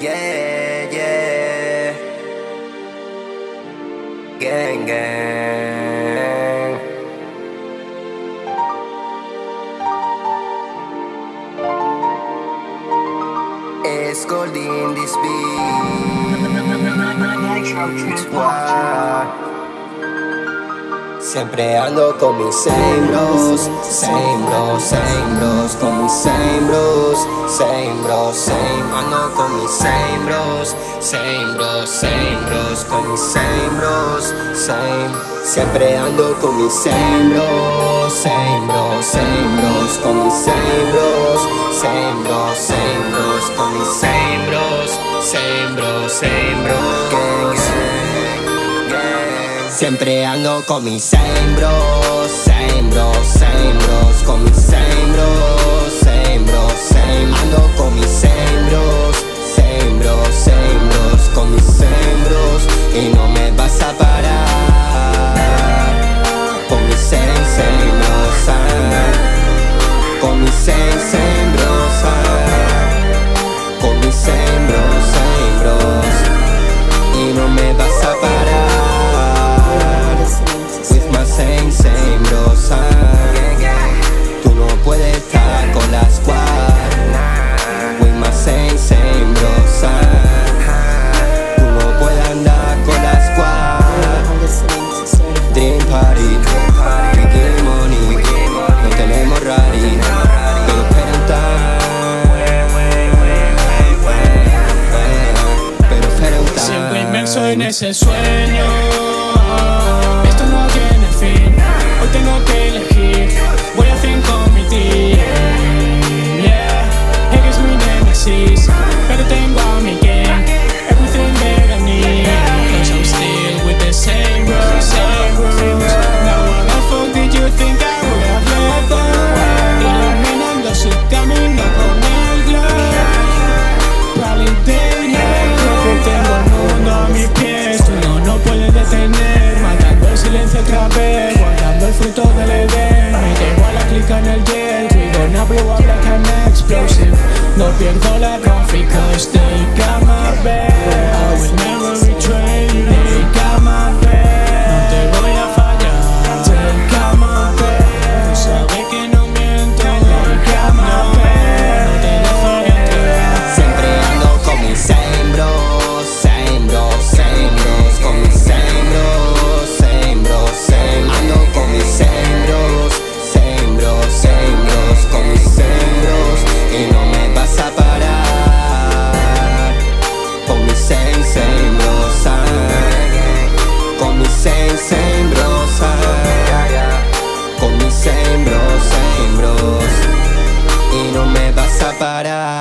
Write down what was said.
Yeah, yeah. Gang, gang. It's gold in this beat. Wow. Siempre ando con mis same bros, same bros, same bros, con mis same bros, same bros, same Ando con mis same bros, same bros, same bros, con mis same bros, same Siempre ando con mis same bros, same bros, same bros, con mis same bros, same bros, same bros, con mis same bros, same bros, same bros, Siempre ando con mis same bros, same bros, same bros Con mis same, same bros, ah. Con mis same bros, same bros Y no me vas a parar ese sueño. Esto no tiene fin. Hoy tengo que elegir. Voy a fin con fruto del Edén. Me llevo a la clica en el jet We gonna blow up like an explosive. No pierdo la confi Con mis sein, bro, sein, bros Y no me vas a parar.